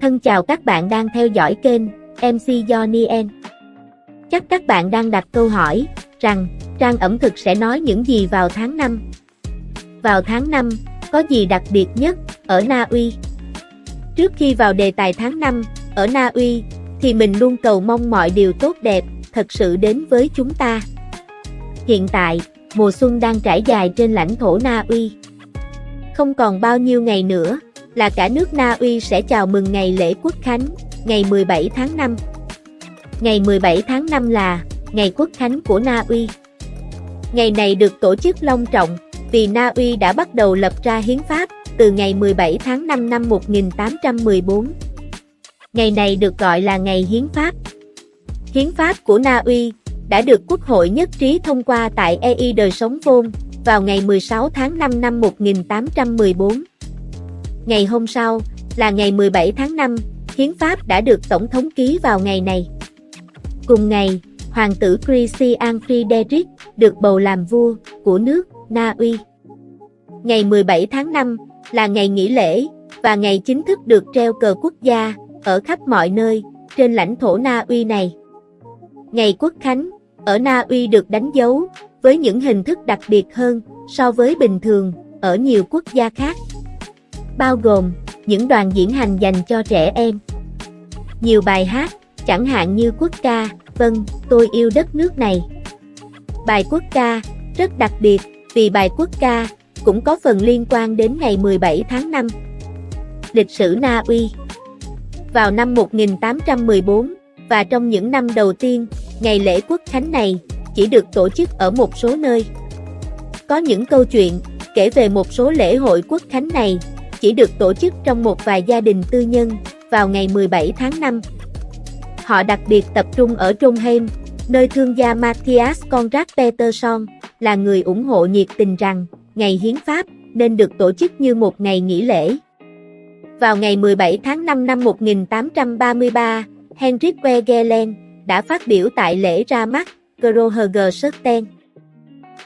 Thân chào các bạn đang theo dõi kênh MC Johnny N. Chắc các bạn đang đặt câu hỏi rằng trang ẩm thực sẽ nói những gì vào tháng 5. Vào tháng 5, có gì đặc biệt nhất ở Na Uy? Trước khi vào đề tài tháng 5 ở Na Uy, thì mình luôn cầu mong mọi điều tốt đẹp thật sự đến với chúng ta. Hiện tại, mùa xuân đang trải dài trên lãnh thổ Na Uy. Không còn bao nhiêu ngày nữa, là cả nước Na Uy sẽ chào mừng ngày lễ Quốc Khánh, ngày 17 tháng 5. Ngày 17 tháng 5 là ngày Quốc Khánh của Na Uy. Ngày này được tổ chức long trọng vì Na Uy đã bắt đầu lập ra hiến pháp từ ngày 17 tháng 5 năm 1814. Ngày này được gọi là ngày hiến pháp. Hiến pháp của Na Uy đã được Quốc hội nhất trí thông qua tại EI đời sống vôn vào ngày 16 tháng 5 năm 1814. Ngày hôm sau, là ngày 17 tháng 5, hiến pháp đã được Tổng thống ký vào ngày này. Cùng ngày, Hoàng tử Christian Friedrich được bầu làm vua của nước Na Uy. Ngày 17 tháng 5 là ngày nghỉ lễ và ngày chính thức được treo cờ quốc gia ở khắp mọi nơi trên lãnh thổ Na Uy này. Ngày Quốc Khánh ở Na Uy được đánh dấu với những hình thức đặc biệt hơn so với bình thường ở nhiều quốc gia khác bao gồm những đoàn diễn hành dành cho trẻ em. Nhiều bài hát, chẳng hạn như quốc ca, vâng, tôi yêu đất nước này. Bài quốc ca, rất đặc biệt, vì bài quốc ca cũng có phần liên quan đến ngày 17 tháng 5. Lịch sử Na Uy Vào năm 1814, và trong những năm đầu tiên, ngày lễ quốc khánh này chỉ được tổ chức ở một số nơi. Có những câu chuyện kể về một số lễ hội quốc khánh này chỉ được tổ chức trong một vài gia đình tư nhân vào ngày 17 tháng 5. Họ đặc biệt tập trung ở Trondheim, nơi thương gia Matthias Conrad Peterson là người ủng hộ nhiệt tình rằng ngày hiến pháp nên được tổ chức như một ngày nghỉ lễ. Vào ngày 17 tháng 5 năm 1833, Henrik Wegelen đã phát biểu tại lễ ra mắt Großherr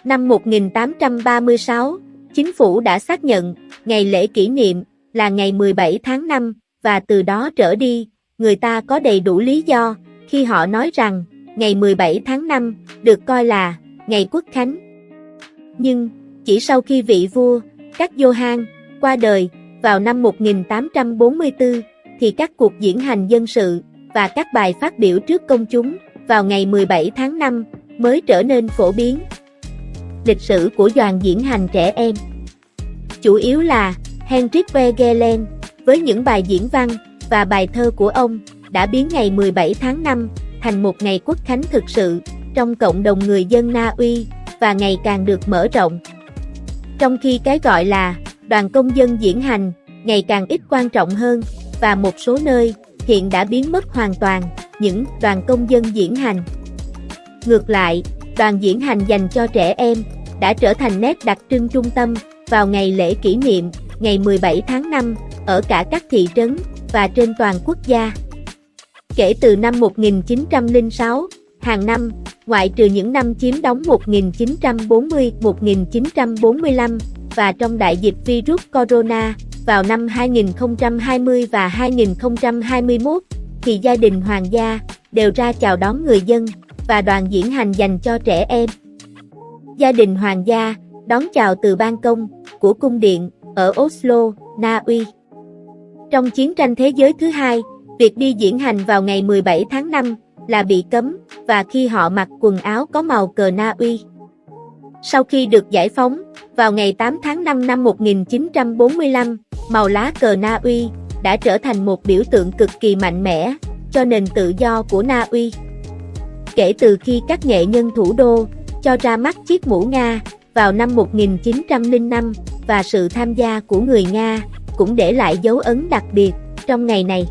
Năm 1836, Chính phủ đã xác nhận, ngày lễ kỷ niệm, là ngày 17 tháng 5, và từ đó trở đi, người ta có đầy đủ lý do, khi họ nói rằng, ngày 17 tháng 5, được coi là, ngày quốc khánh. Nhưng, chỉ sau khi vị vua, các Johan, qua đời, vào năm 1844, thì các cuộc diễn hành dân sự, và các bài phát biểu trước công chúng, vào ngày 17 tháng 5, mới trở nên phổ biến. Lịch sử của đoàn diễn hành trẻ em Chủ yếu là Henrik Wegelen, với những bài diễn văn và bài thơ của ông, đã biến ngày 17 tháng 5 thành một ngày quốc khánh thực sự trong cộng đồng người dân Na Uy và ngày càng được mở rộng. Trong khi cái gọi là đoàn công dân diễn hành ngày càng ít quan trọng hơn và một số nơi hiện đã biến mất hoàn toàn những đoàn công dân diễn hành. Ngược lại, đoàn diễn hành dành cho trẻ em đã trở thành nét đặc trưng trung tâm vào ngày lễ kỷ niệm, ngày 17 tháng 5, ở cả các thị trấn và trên toàn quốc gia. Kể từ năm 1906, hàng năm, ngoại trừ những năm chiếm đóng 1940-1945 và trong đại dịch virus corona vào năm 2020 và 2021, thì gia đình hoàng gia đều ra chào đón người dân và đoàn diễn hành dành cho trẻ em. Gia đình hoàng gia đón chào từ ban công của cung điện ở Oslo, Na Uy. Trong chiến tranh thế giới thứ hai, việc đi diễn hành vào ngày 17 tháng 5 là bị cấm và khi họ mặc quần áo có màu cờ Na Uy. Sau khi được giải phóng, vào ngày 8 tháng 5 năm 1945, màu lá cờ Na Uy đã trở thành một biểu tượng cực kỳ mạnh mẽ cho nền tự do của Na Uy. Kể từ khi các nghệ nhân thủ đô cho ra mắt chiếc mũ Nga vào năm 1905 và sự tham gia của người Nga cũng để lại dấu ấn đặc biệt trong ngày này.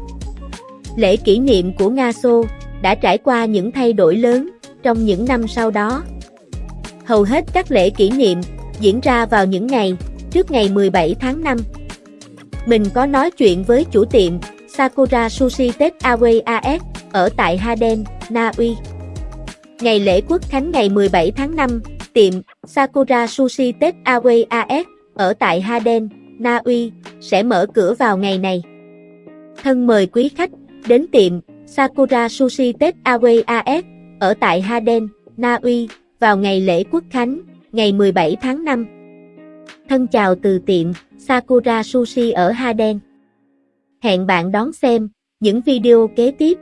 Lễ kỷ niệm của Nga Xô đã trải qua những thay đổi lớn trong những năm sau đó. Hầu hết các lễ kỷ niệm diễn ra vào những ngày trước ngày 17 tháng 5. Mình có nói chuyện với chủ tiệm Sakura Sushi Tết Away AS ở tại Haden, Na Uy. Ngày lễ quốc khánh ngày 17 tháng 5 Tiệm Sakura Sushi Tết Away AS ở tại Haden, Na Uy sẽ mở cửa vào ngày này. Thân mời quý khách đến tiệm Sakura Sushi Tết Away AS ở tại Haden, Na Uy vào ngày lễ Quốc Khánh, ngày 17 tháng 5. Thân chào từ tiệm Sakura Sushi ở Haden. Hẹn bạn đón xem những video kế tiếp.